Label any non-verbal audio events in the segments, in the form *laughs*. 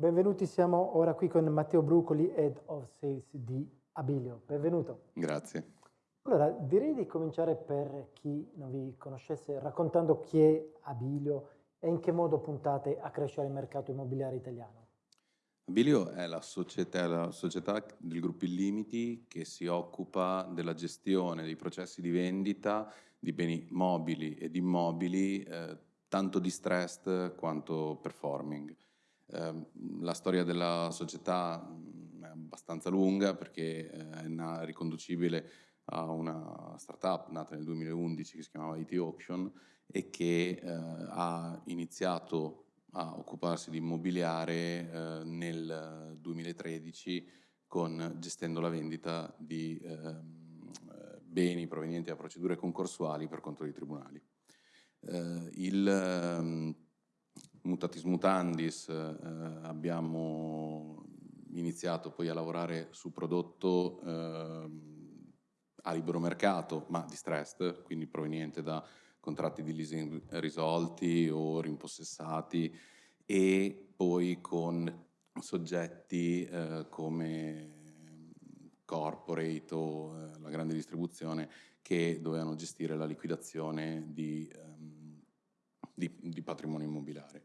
Benvenuti, siamo ora qui con Matteo Brucoli, Head of Sales di Abilio. Benvenuto. Grazie. Allora, direi di cominciare per chi non vi conoscesse raccontando chi è Abilio e in che modo puntate a crescere il mercato immobiliare italiano. Abilio è la società, la società del gruppo Illimiti che si occupa della gestione dei processi di vendita di beni mobili ed immobili, eh, tanto distressed quanto performing. Eh, la storia della società mm, è abbastanza lunga perché eh, è riconducibile a una startup nata nel 2011 che si chiamava IT Auction e che eh, ha iniziato a occuparsi di immobiliare eh, nel 2013 con, gestendo la vendita di eh, beni provenienti da procedure concorsuali per conto dei tribunali. Il ehm, mutatis mutandis eh, abbiamo iniziato poi a lavorare su prodotto ehm, a libero mercato, ma distressed, quindi proveniente da contratti di leasing risolti o rimpossessati e poi con soggetti eh, come corporate o eh, la grande distribuzione che dovevano gestire la liquidazione di, um, di, di patrimonio immobiliare.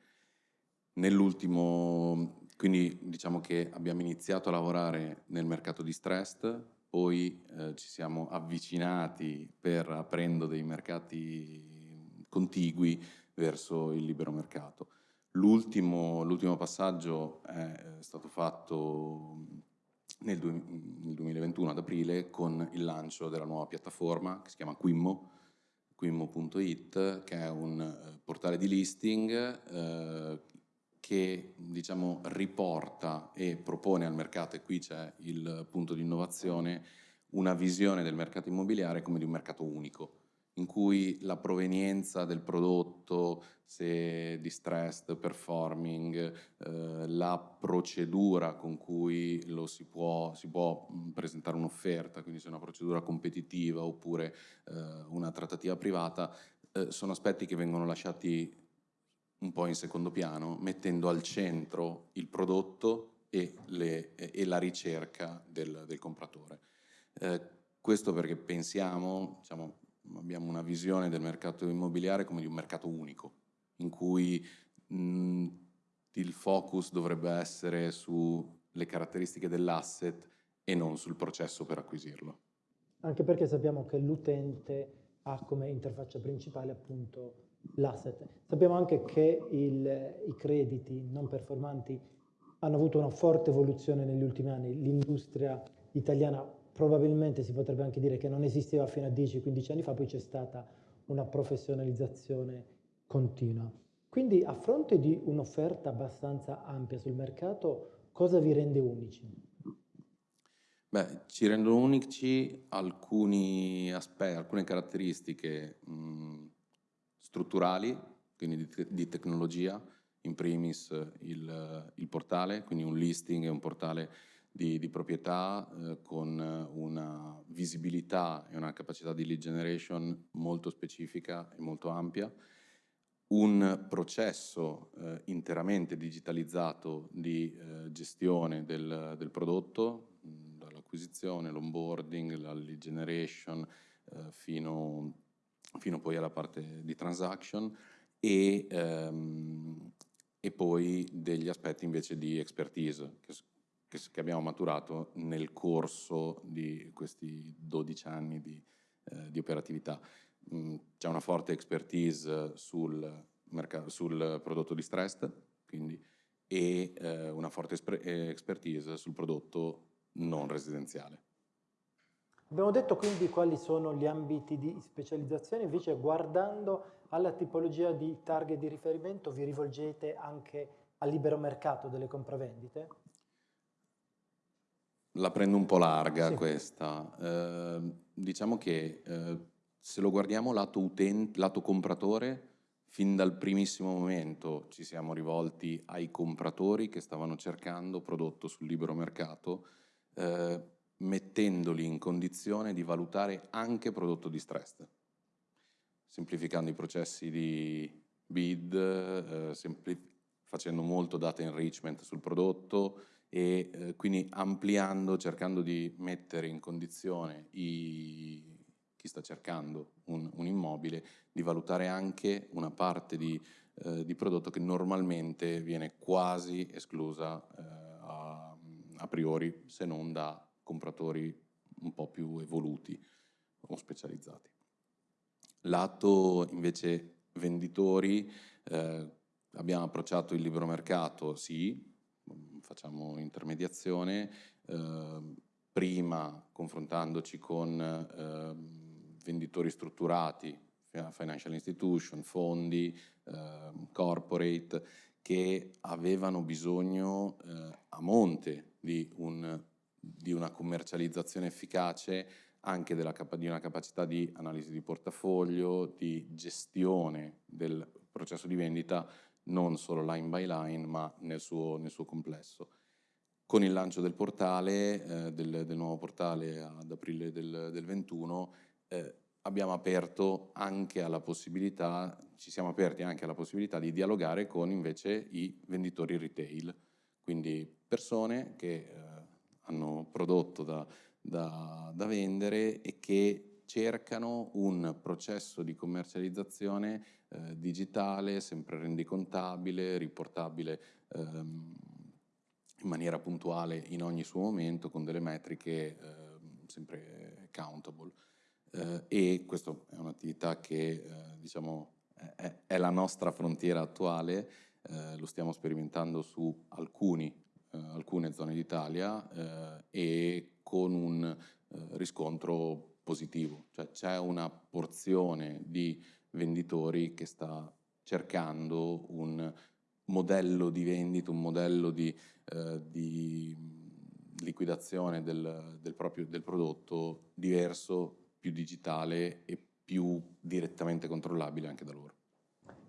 Nell'ultimo, quindi diciamo che abbiamo iniziato a lavorare nel mercato distressed, poi eh, ci siamo avvicinati per aprendo dei mercati contigui verso il libero mercato. L'ultimo passaggio è stato fatto nel, nel 2021 ad aprile con il lancio della nuova piattaforma che si chiama Quimmo, quimmo.it, che è un eh, portale di listing eh, che diciamo, riporta e propone al mercato, e qui c'è il punto di innovazione, una visione del mercato immobiliare come di un mercato unico, in cui la provenienza del prodotto, se distressed, performing, eh, la procedura con cui si può, si può presentare un'offerta, quindi se è una procedura competitiva oppure eh, una trattativa privata, eh, sono aspetti che vengono lasciati un po' in secondo piano, mettendo al centro il prodotto e, le, e la ricerca del, del compratore. Eh, questo perché pensiamo, diciamo, abbiamo una visione del mercato immobiliare come di un mercato unico, in cui mh, il focus dovrebbe essere sulle caratteristiche dell'asset e non sul processo per acquisirlo. Anche perché sappiamo che l'utente ha come interfaccia principale appunto l'asset. Sappiamo anche che il, i crediti non performanti hanno avuto una forte evoluzione negli ultimi anni. L'industria italiana probabilmente si potrebbe anche dire che non esisteva fino a 10-15 anni fa, poi c'è stata una professionalizzazione continua. Quindi a fronte di un'offerta abbastanza ampia sul mercato, cosa vi rende unici? Beh, ci rendono unici alcuni aspetti, alcune caratteristiche mh, strutturali, quindi di, di, tecnologia, in primis il, il, portale, quindi un listing e un portale di, di proprietà eh, con una visibilità e una capacità di lead generation molto specifica e molto ampia, un processo eh, interamente digitalizzato di eh, gestione del, del prodotto, dall'acquisizione, l'onboarding, la lead generation, eh, fino fino poi alla parte di transaction e, ehm, e poi degli aspetti invece di expertise che, che, che, abbiamo maturato nel corso di questi 12 anni di, eh, di operatività. Mm, c'è una forte expertise sul, sul prodotto distressed quindi, e eh, una forte expertise sul prodotto non residenziale. Abbiamo detto quindi quali sono gli ambiti di specializzazione, invece guardando alla tipologia di target di riferimento vi rivolgete anche al libero mercato delle compravendite? La prendo un po' larga sì. questa. Eh, diciamo che eh, se lo guardiamo lato, utente, lato compratore, fin dal primissimo momento ci siamo rivolti ai compratori che stavano cercando prodotto sul libero mercato eh, mettendoli in condizione di valutare anche prodotto distressed, semplificando i processi di bid, eh, facendo molto data enrichment sul prodotto e eh, quindi ampliando, cercando di mettere in condizione i, chi sta cercando un, un, immobile di valutare anche una parte di, eh, di, prodotto che normalmente viene quasi esclusa eh, a, a priori se non da compratori un po' più evoluti o specializzati. Lato invece venditori, eh, abbiamo approcciato il libero mercato, sì, facciamo intermediazione, eh, prima confrontandoci con eh, venditori strutturati, financial institution, fondi, eh, corporate, che avevano bisogno eh, a monte di, un, di, una commercializzazione efficace anche della, di una capacità di analisi di portafoglio, di gestione del processo di vendita non solo line by line, ma nel suo, nel suo complesso. Con il lancio del portale, eh, del, del, nuovo portale ad aprile del, del 21, eh, abbiamo aperto anche alla possibilità, ci siamo aperti anche alla possibilità di dialogare con invece i venditori retail, quindi persone che eh, hanno prodotto da, da, da vendere e che cercano un processo di commercializzazione eh, digitale, sempre rendicontabile, riportabile ehm, in maniera puntuale in ogni suo momento con delle metriche eh, sempre countable. Eh, e questa è un'attività che eh, diciamo, è, è, la nostra frontiera attuale, eh, lo stiamo sperimentando su alcuni, alcune zone d'Italia e con un riscontro positivo, cioè c'è una porzione di venditori che sta cercando un modello di vendita, un modello di, eh, di liquidazione del, del, proprio, del prodotto diverso, più digitale e più direttamente controllabile anche da loro.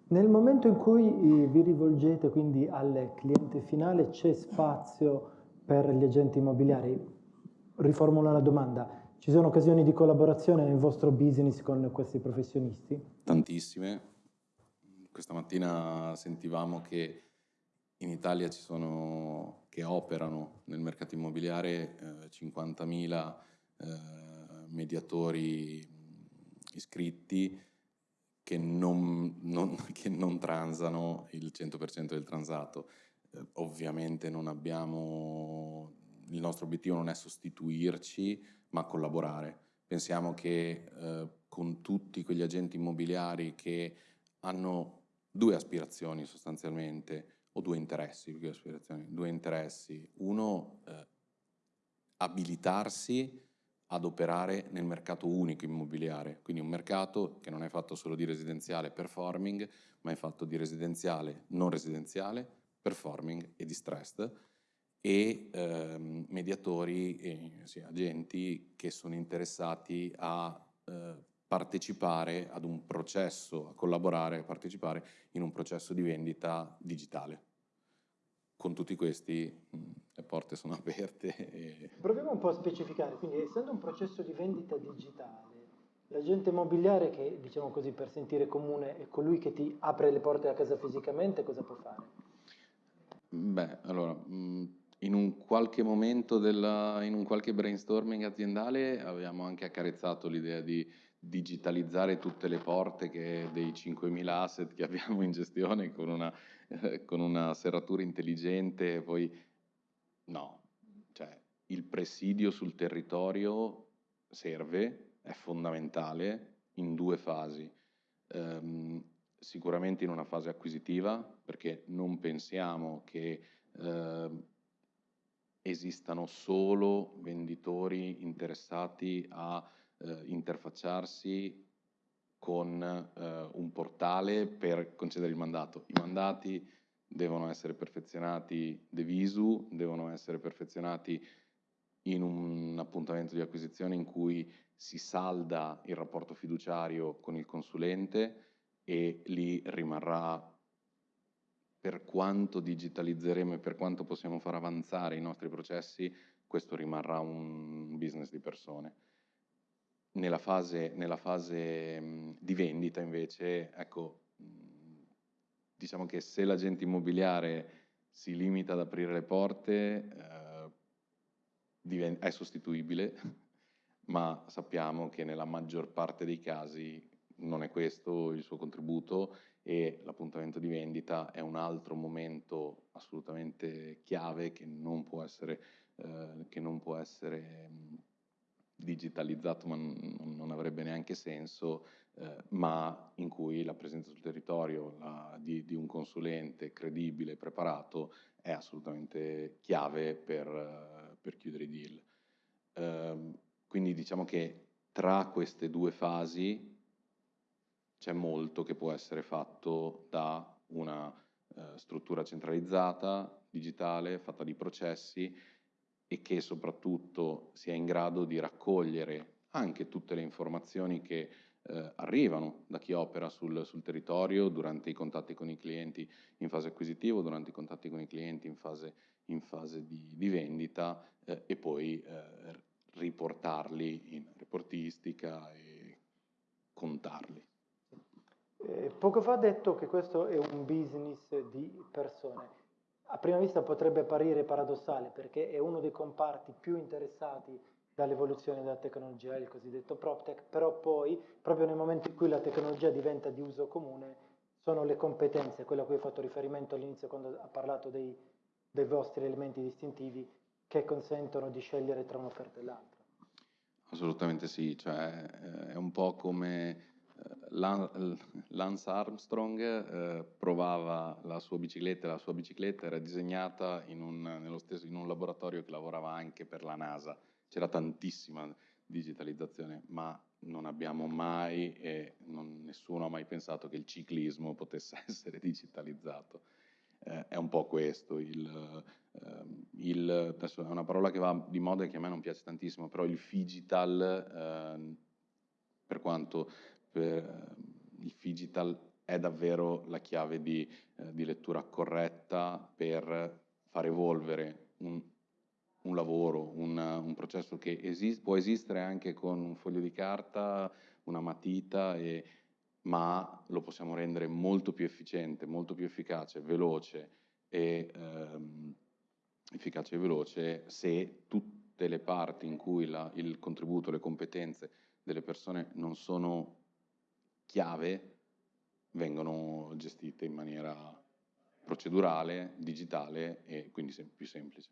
Nel momento in cui eh, vi rivolgete quindi al cliente finale c'è spazio per gli agenti immobiliari? Riformulo la domanda, ci sono occasioni di collaborazione nel vostro business con questi professionisti? Tantissime. Questa mattina sentivamo che in Italia ci sono, che operano nel mercato immobiliare eh, 50.000 eh, mediatori iscritti che non, non, *laughs* che non, transano il 100% del transato. Eh, ovviamente non abbiamo, il nostro obiettivo non è sostituirci, ma collaborare. Pensiamo che eh, con tutti quegli agenti immobiliari che hanno due aspirazioni sostanzialmente, o due interessi, due aspirazioni, due interessi. Uno, eh, abilitarsi ad operare nel mercato unico immobiliare, quindi un mercato che non è fatto solo di residenziale performing, ma è fatto di residenziale, non residenziale, performing e distressed, e ehm, mediatori, e, sì, agenti che sono interessati a eh, partecipare ad un processo, a collaborare, a partecipare in un processo di vendita digitale. Con tutti questi mh, le porte sono *laughs* aperte. E... Proviamo un po' a specificare, quindi essendo un processo di vendita digitale, l'agente immobiliare che, diciamo così, per sentire comune è colui che ti apre le porte a casa fisicamente, cosa può fare? Beh, allora, mh, in un qualche momento, della, in un qualche brainstorming aziendale abbiamo anche accarezzato l'idea di digitalizzare tutte le porte che, dei 5.000 asset che *laughs* abbiamo in gestione con una, eh, con una serratura intelligente, poi no, cioè il presidio sul territorio serve, è fondamentale in due fasi. Um, sicuramente in una fase acquisitiva, perché non pensiamo che uh, esistano solo venditori interessati a eh, interfacciarsi con eh, un portale per concedere il mandato. I mandati devono essere perfezionati de visu, devono essere perfezionati in un appuntamento di acquisizione in cui si salda il rapporto fiduciario con il consulente e lì rimarrà per quanto digitalizzeremo e per quanto possiamo far avanzare i nostri processi, questo rimarrà un business di persone. Nella fase, nella fase di vendita invece, ecco, diciamo che se l'agente immobiliare si limita ad aprire le porte, eh, è sostituibile, *laughs* ma sappiamo che nella maggior parte dei casi non è questo il suo contributo e l'appuntamento di vendita è un altro momento assolutamente chiave che non può essere, eh, che non può essere digitalizzato, ma non avrebbe neanche senso, eh, ma in cui la presenza sul territorio la, di, di, un consulente credibile, preparato, è assolutamente chiave per, uh, per chiudere i deal. Uh, quindi diciamo che tra queste due fasi c'è molto che può essere fatto da una uh, struttura centralizzata, digitale, fatta di processi e che soprattutto sia in grado di raccogliere anche tutte le informazioni che eh, arrivano da chi opera sul, sul, territorio durante i contatti con i clienti in fase acquisitiva, durante i contatti con i clienti in fase, in fase di, di, vendita eh, e poi eh, riportarli in reportistica e contarli. Eh, poco fa ha detto che questo è un business di persone. A prima vista potrebbe apparire paradossale perché è uno dei comparti più interessati dall'evoluzione della tecnologia, il cosiddetto PropTech, però poi, proprio nel momento in cui la tecnologia diventa di uso comune, sono le competenze, quello a cui ho fatto riferimento all'inizio quando ha parlato dei, dei vostri elementi distintivi, che consentono di scegliere tra un'offerta e l'altra. Assolutamente sì, cioè eh, è un po' come Lance Armstrong eh, provava la sua bicicletta, la sua bicicletta era disegnata in un, stesso, in un laboratorio che lavorava anche per la NASA. C'era tantissima digitalizzazione, ma non abbiamo mai e non, nessuno ha mai pensato che il ciclismo potesse *laughs* essere digitalizzato. Eh, è un po' questo, il, eh, il, adesso è una parola che va di moda e che a me non piace tantissimo, però il digital, eh, per quanto per, il digital è davvero la chiave di, eh, di lettura corretta per far evolvere un, un lavoro, un, un, processo che esist può esistere anche con un foglio di carta, una matita, e, ma lo possiamo rendere molto più efficiente, molto più efficace, veloce e ehm, efficace e veloce se tutte le parti in cui la, il contributo, le competenze delle persone non sono chiave vengono gestite in maniera procedurale, digitale e quindi più semplice.